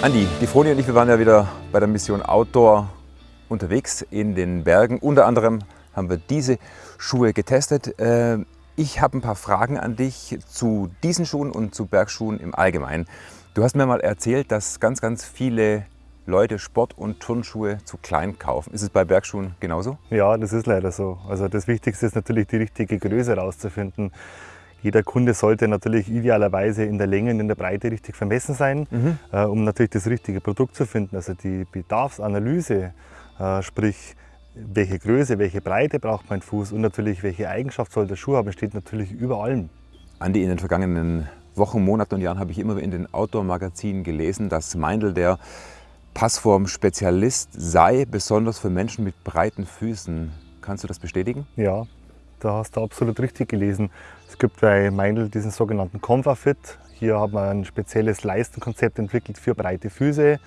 Andi, die Froni und ich, wir waren ja wieder bei der Mission Outdoor unterwegs in den Bergen. Unter anderem haben wir diese Schuhe getestet. Äh, ich habe ein paar Fragen an dich zu diesen Schuhen und zu Bergschuhen im Allgemeinen. Du hast mir mal erzählt, dass ganz, ganz viele Leute Sport- und Turnschuhe zu klein kaufen. Ist es bei Bergschuhen genauso? Ja, das ist leider so. Also das Wichtigste ist natürlich die richtige Größe herauszufinden. Jeder Kunde sollte natürlich idealerweise in der Länge und in der Breite richtig vermessen sein, mhm. äh, um natürlich das richtige Produkt zu finden. Also die Bedarfsanalyse, äh, sprich welche Größe, welche Breite braucht mein Fuß und natürlich welche Eigenschaft soll der Schuh haben, steht natürlich über allem. Andi, in den vergangenen Wochen, Monaten und Jahren habe ich immer in den Outdoor-Magazinen gelesen, dass Meindl der Passform-Spezialist sei, besonders für Menschen mit breiten Füßen. Kannst du das bestätigen? Ja, da hast du absolut richtig gelesen. Es gibt bei Meindl diesen sogenannten ComfaFit. Hier hat man ein spezielles Leistenkonzept entwickelt für breite Füße,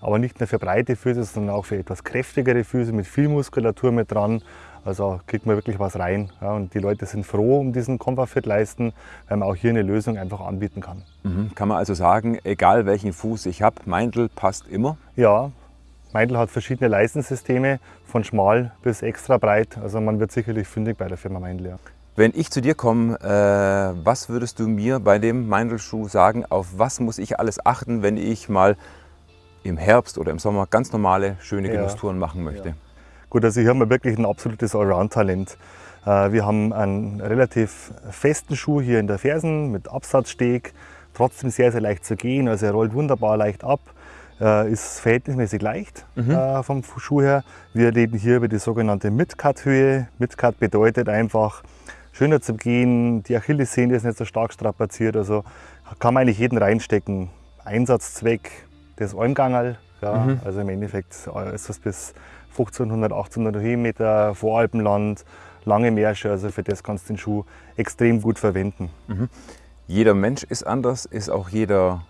aber nicht nur für breite Füße, sondern auch für etwas kräftigere Füße mit viel Muskulatur mit dran. Also kriegt man wirklich was rein. Ja, und die Leute sind froh um diesen ComfaFit-Leisten, weil man auch hier eine Lösung einfach anbieten kann. Mhm. Kann man also sagen, egal welchen Fuß ich habe, Meindl passt immer? Ja, Meindl hat verschiedene Leistensysteme, von schmal bis extra breit. Also man wird sicherlich fündig bei der Firma Meindl. Ja. Wenn ich zu dir komme, äh, was würdest du mir bei dem Meindl-Schuh sagen? Auf was muss ich alles achten, wenn ich mal im Herbst oder im Sommer ganz normale, schöne ja. Genusstouren machen möchte? Ja. Gut, also hier haben wir wirklich ein absolutes Allround-Talent. Äh, wir haben einen relativ festen Schuh hier in der Fersen mit Absatzsteg, trotzdem sehr, sehr leicht zu gehen. Also er rollt wunderbar leicht ab. Äh, ist verhältnismäßig leicht mhm. äh, vom Schuh her. Wir reden hier über die sogenannte Mid-Cut-Höhe. Mid-Cut bedeutet einfach, schöner zu gehen, die Achillessehne ist nicht so stark strapaziert, also kann man eigentlich jeden reinstecken. Einsatzzweck des Almgangerl, ja, mhm. also im Endeffekt ist das bis 1500, 1800 Höhenmeter, Voralpenland, lange Märsche, also für das kannst du den Schuh extrem gut verwenden. Mhm. Jeder Mensch ist anders, ist auch jeder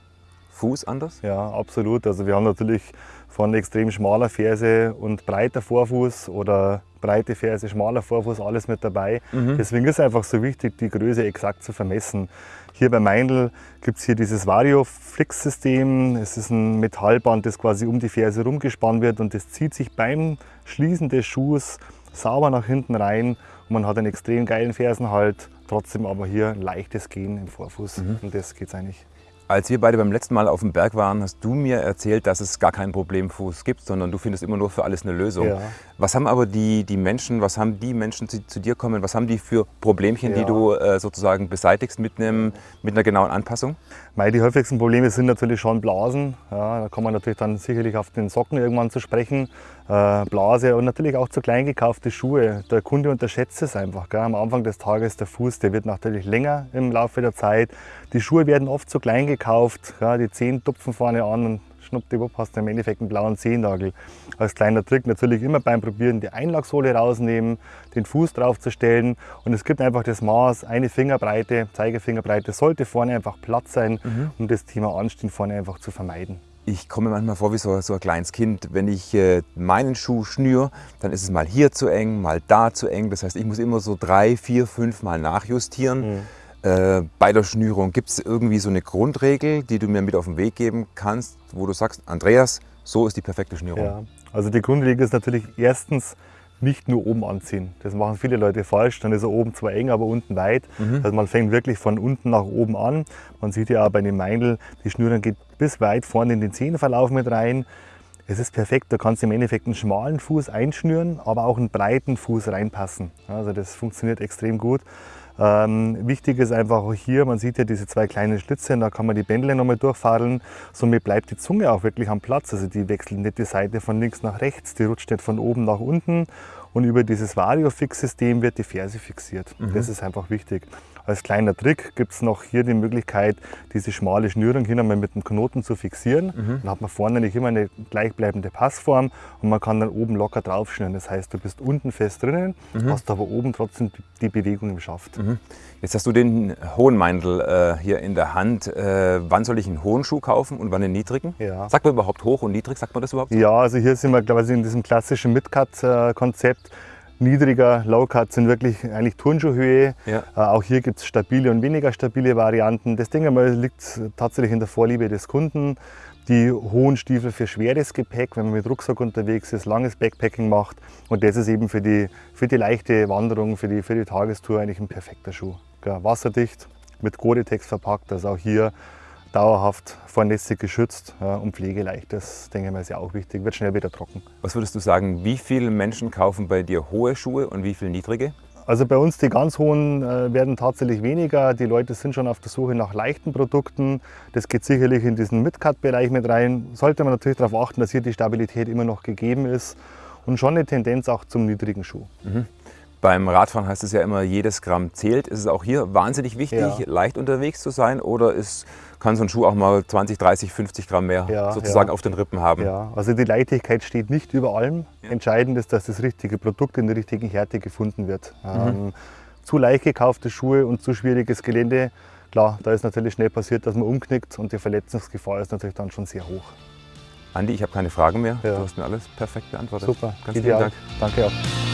Fuß anders? Ja, absolut. Also wir haben natürlich von extrem schmaler Ferse und breiter Vorfuß oder breite Ferse, schmaler Vorfuß, alles mit dabei. Mhm. Deswegen ist es einfach so wichtig, die Größe exakt zu vermessen. Hier bei Meindl gibt es hier dieses Vario-Flix-System. Es ist ein Metallband, das quasi um die Ferse rumgespannt wird und das zieht sich beim Schließen des Schuhs sauber nach hinten rein und man hat einen extrem geilen Fersenhalt, trotzdem aber hier ein leichtes Gehen im Vorfuß mhm. und das geht es eigentlich. Als wir beide beim letzten Mal auf dem Berg waren, hast du mir erzählt, dass es gar keinen Problemfuß gibt, sondern du findest immer nur für alles eine Lösung. Ja. Was haben aber die, die Menschen, was haben die Menschen, die zu dir kommen, was haben die für Problemchen, ja. die du äh, sozusagen beseitigst mit, einem, mit einer genauen Anpassung? Mei, die häufigsten Probleme sind natürlich schon Blasen. Ja, da kann man natürlich dann sicherlich auf den Socken irgendwann zu sprechen. Äh, Blase und natürlich auch zu klein gekaufte Schuhe. Der Kunde unterschätzt es einfach. Gell? Am Anfang des Tages der Fuß, der wird natürlich länger im Laufe der Zeit. Die Schuhe werden oft zu klein gekauft. Gell? Die Zehen tupfen vorne an und schnuppdiwupp hast du im Endeffekt einen blauen Zehennagel. Als kleiner Trick natürlich immer beim Probieren die Einlagsohle rausnehmen, den Fuß drauf zu stellen und es gibt einfach das Maß, eine Fingerbreite, Zeigefingerbreite sollte vorne einfach Platz sein, mhm. um das Thema Anstehen vorne einfach zu vermeiden. Ich komme manchmal vor wie so, so ein kleines Kind. Wenn ich äh, meinen Schuh schnür, dann ist es mal hier zu eng, mal da zu eng. Das heißt, ich muss immer so drei, vier, fünf Mal nachjustieren. Mhm. Äh, bei der Schnürung gibt es irgendwie so eine Grundregel, die du mir mit auf den Weg geben kannst, wo du sagst, Andreas, so ist die perfekte Schnürung. Ja, also die Grundregel ist natürlich erstens nicht nur oben anziehen. Das machen viele Leute falsch. Dann ist er oben zwar eng, aber unten weit. Mhm. Also man fängt wirklich von unten nach oben an. Man sieht ja auch bei den Meindl, die Schnürung geht bis weit vorne in den Zehenverlauf mit rein. Es ist perfekt, da kannst du im Endeffekt einen schmalen Fuß einschnüren, aber auch einen breiten Fuß reinpassen. Also das funktioniert extrem gut. Ähm, wichtig ist einfach auch hier, man sieht ja diese zwei kleinen Schlitze, da kann man die Bändle nochmal durchfadeln. Somit bleibt die Zunge auch wirklich am Platz. Also die wechselt nicht die Seite von links nach rechts, die rutscht nicht von oben nach unten. Und über dieses Vario-Fix-System wird die Ferse fixiert. Mhm. Das ist einfach wichtig. Als kleiner Trick gibt es noch hier die Möglichkeit, diese schmale Schnürung hier nochmal mit dem Knoten zu fixieren. Mhm. Dann hat man vorne nicht immer eine gleichbleibende Passform und man kann dann oben locker drauf schnüren. Das heißt, du bist unten fest drinnen, mhm. hast aber oben trotzdem die Bewegung im Schaft. Mhm. Jetzt hast du den hohen Meindl äh, hier in der Hand. Äh, wann soll ich einen hohen Schuh kaufen und wann einen niedrigen? Ja. Sagt man überhaupt hoch und niedrig? Sagt man das überhaupt? Ja, also hier sind wir quasi in diesem klassischen Mid-Cut-Konzept niedriger, Low-Cut sind wirklich eigentlich Turnschuhhöhe. Ja. Äh, auch hier gibt es stabile und weniger stabile Varianten. Das Ding einmal liegt tatsächlich in der Vorliebe des Kunden. die hohen Stiefel für schweres Gepäck, wenn man mit Rucksack unterwegs ist, langes Backpacking macht. Und das ist eben für die, für die leichte Wanderung, für die, für die Tagestour eigentlich ein perfekter Schuh. Ja, wasserdicht, mit Gore-Tex verpackt, also auch hier dauerhaft vornässig geschützt ja, und pflegeleicht. Das denke ich mal ist ja auch wichtig, wird schnell wieder trocken. Was würdest du sagen, wie viele Menschen kaufen bei dir hohe Schuhe und wie viele niedrige? Also bei uns die ganz hohen äh, werden tatsächlich weniger. Die Leute sind schon auf der Suche nach leichten Produkten. Das geht sicherlich in diesen Mid-Cut-Bereich mit rein. Sollte man natürlich darauf achten, dass hier die Stabilität immer noch gegeben ist und schon eine Tendenz auch zum niedrigen Schuh. Mhm. Beim Radfahren heißt es ja immer, jedes Gramm zählt. Ist es auch hier wahnsinnig wichtig, ja. leicht unterwegs zu sein oder ist, kann so ein Schuh auch mal 20, 30, 50 Gramm mehr ja, sozusagen ja. auf den Rippen haben? Ja, also die Leichtigkeit steht nicht über allem. Entscheidend ist, dass das richtige Produkt in der richtigen Härte gefunden wird. Mhm. Ähm, zu leicht gekaufte Schuhe und zu schwieriges Gelände, klar, da ist natürlich schnell passiert, dass man umknickt und die Verletzungsgefahr ist natürlich dann schon sehr hoch. Andi, ich habe keine Fragen mehr. Du hast mir alles perfekt beantwortet. Super, ganz vielen Dank. Danke auch.